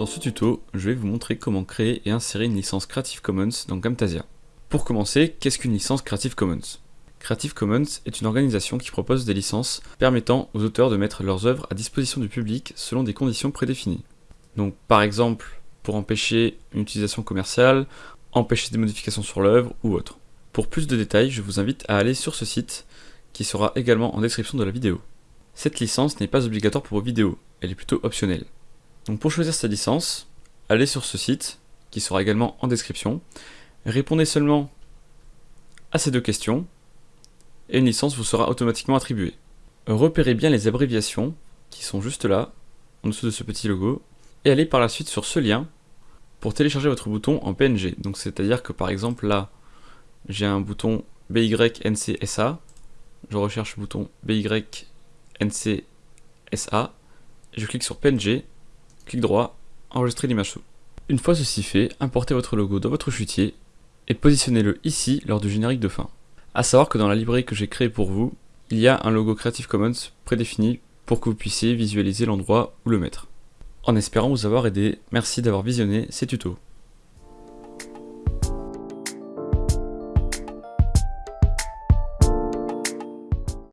Dans ce tuto, je vais vous montrer comment créer et insérer une licence Creative Commons dans Camtasia. Pour commencer, qu'est-ce qu'une licence Creative Commons? Creative Commons est une organisation qui propose des licences permettant aux auteurs de mettre leurs œuvres à disposition du public selon des conditions prédéfinies. Donc par exemple, pour empêcher une utilisation commerciale, empêcher des modifications sur l'œuvre ou autre. Pour plus de détails, je vous invite à aller sur ce site qui sera également en description de la vidéo. Cette licence n'est pas obligatoire pour vos vidéos, elle est plutôt optionnelle. Pour choisir cette licence, allez sur ce site, qui sera également en description, répondez seulement à ces deux questions, et une licence vous sera automatiquement attribuée. Repérez bien les abréviations, qui sont juste là, en dessous de ce petit logo, et allez par la suite sur ce lien pour télécharger votre bouton en PNG. C'est-à-dire que par exemple là, j'ai un bouton BYNCSA, je recherche le bouton BYNCSA, je clique sur PNG, clic droit, enregistrer l'image sous. Une fois ceci fait, importez votre logo dans votre chutier et positionnez-le ici lors du générique de fin. A savoir que dans la librairie que j'ai créée pour vous, il y a un logo Creative Commons prédéfini pour que vous puissiez visualiser l'endroit où le mettre. En espérant vous avoir aidé, merci d'avoir visionné ces tutos.